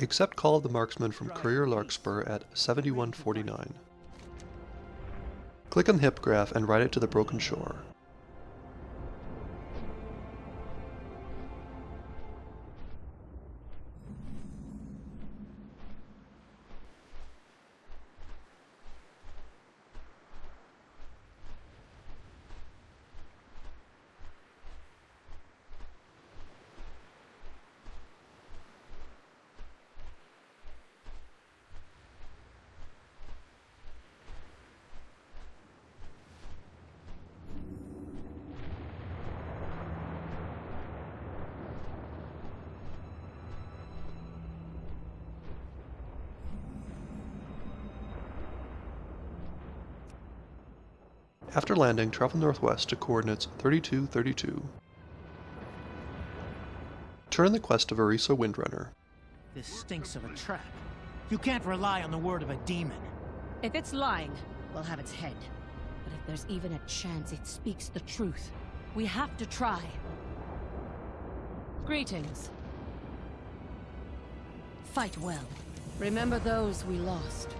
Accept Call of the Marksman from Courier Larkspur at 7149. Click on the hippogryph and ride it to the broken shore. After landing, travel northwest to coordinates 3232. Turn in the quest of Arisa Windrunner. This stinks of a trap. You can't rely on the word of a demon. If it's lying, we'll have its head. But if there's even a chance it speaks the truth, we have to try. Greetings. Fight well. Remember those we lost.